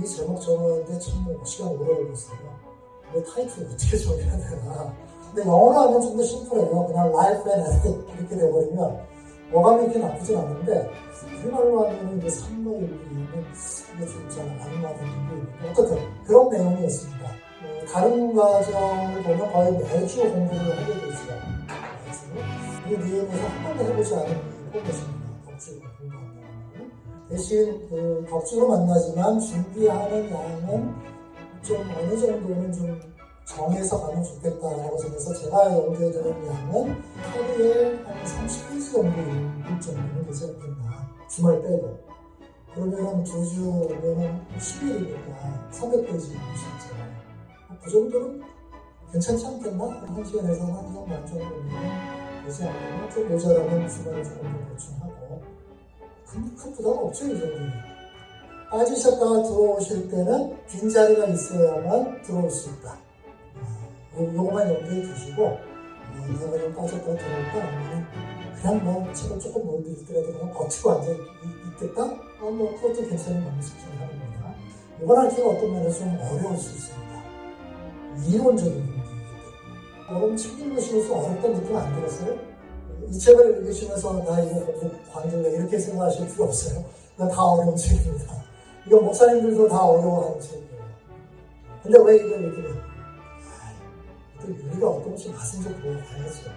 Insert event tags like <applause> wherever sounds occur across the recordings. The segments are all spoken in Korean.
이 제목 정하는데 참 시간 오래 걸렸어요. 왜 타이틀 어떻게 정해야 되나. 근데 영어로 하면 좀 더 심플해요. 그냥 life and ethic 이렇게 돼버리면 어감이 이렇게 나쁘진 않은데 우리말로 하면 이제 삶과 윤리는 이게 진짜 많이 맞는 게 어쨌든 그런 내용이었습니다. 어, 다른 과정을 보면 거의 매주 공부를 하게 되죠. 매주. 이 내용에서 한 번도 해보지 않은 것입니다. 덕주를 공부한다는 대신 그 덕주로 만나지만 준비하는 양은 좀 어느 정도는 좀 정해서 가면 좋겠다라고 생각해서 제가 연구해 드는 양은 하루에 한 30페이지 정도 읽을 정도는 않겠나. 주말 빼고. 그러면 두 주면은 10일이니까 300페이지 읽을 수 있잖아요. 그 정도는 괜찮지 않겠나? 한 시간에서 한 시간 반 정도면 되지 않겠나? 좀 모자라면 주말에 조금 더 보충하고. 큰, 큰 부담 없죠, 이 정도는. 빠지셨다가 들어오실 때는 빈자리가 있어야만 들어올 수 있다. 요, 요거만 염두에 두시고 어, 내가 그냥 빠졌다 들어올까 그냥 뭐 책을 조금 못 읽더라도 그냥 버티고 앉아 있, 있겠다? 어, 뭐 그것도 괜찮은 방식 중 하나입니다. 이번 학기가 어떤 면에서 좀 어려울 수 있습니다. 이론적인 부분이기 때문에 여러분 책 읽으시면서 어렵다는 느낌 안 들었어요? 이 책을 읽으시면서 나 이거 공부 관둘래 이렇게 생각하실 필요 없어요. 다 어려운 책입니다. 이거 목사님들도 다 어려워하는 책이에요. 근데 왜 이걸 이렇게 또 우리가 어떤지 가슴 좀 보고 가야죠.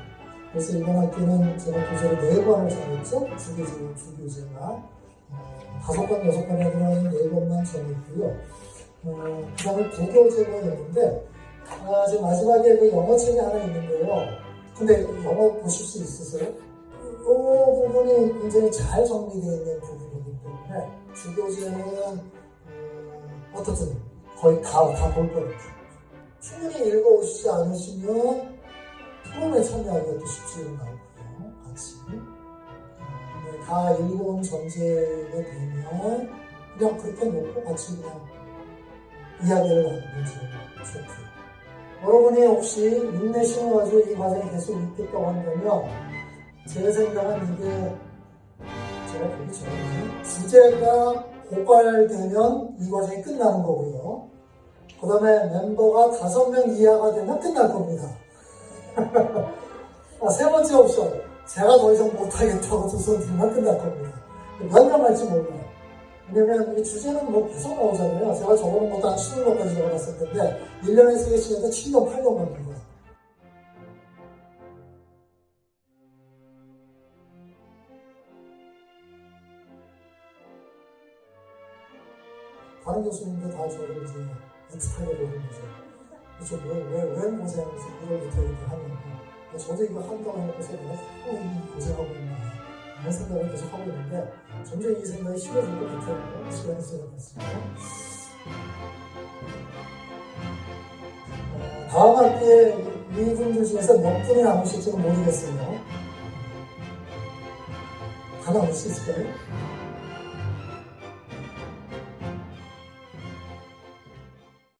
그래서 이번 학기는 제가 교재를 네 권을 정했죠. 주교제, 주교제가. 어, 다섯 권, 여섯 권에 들어가는 네 권만 정했고요. 어, 그 다음에 국어제가 있는데, 아, 지금 마지막에 그 영어 책이 하나 있는데요. 근데 영어 보실 수 있으세요? 이 부분이 굉장히 잘 정리되어 있는 부분이기 때문에, 주교제는, 음, 어떻든 거의 다, 다볼 거니까. 충분히 읽어오시지 않으시면 토론에 참여하기가 또 쉽지가 않고요. 같이. 네, 다 읽어온 전제가 되면 그냥 그렇게 놓고 같이 그냥 이야기를 나누면 좋고요. 여러분이 혹시 인내심을 가지고 이 과정이 계속 있겠다고 한다면 제 생각은 이게 제가 보기 전에 주제가 고갈되면 이 과정이 끝나는 거고요. 그 다음에 멤버가 다섯 명 이하가 되면 끝날 겁니다. <laughs> 아, 세 번째 옵션. 제가 더 이상 못하겠다고 두손 들면 끝날 겁니다. 몇명 갈지 몰라요. 왜냐면 이 주제는 뭐 계속 나오잖아요. 제가 적어놓은 것도 한 20명까지 적어놨을 텐데, 1년에 3개 시간도 7년, 8년 갑니다. 다른 교수님들 다 저를 이제 애틋하게 보는 거죠. 그렇죠. 왜, 왜, 왜 고생하면서 이걸 못해 이렇게 하냐고. 저도 이거 한다고 해놓고서 내가 고생하고 있나. 이런 생각을 계속 하고 있는데, 점점 이 생각이 쉬워질 것 같아요. 시간이 지나갔습니다. 어, 다음 학기에 이분들 중에서 몇 분이 남으실지는 모르겠어요. 다 남을 수 있을까요?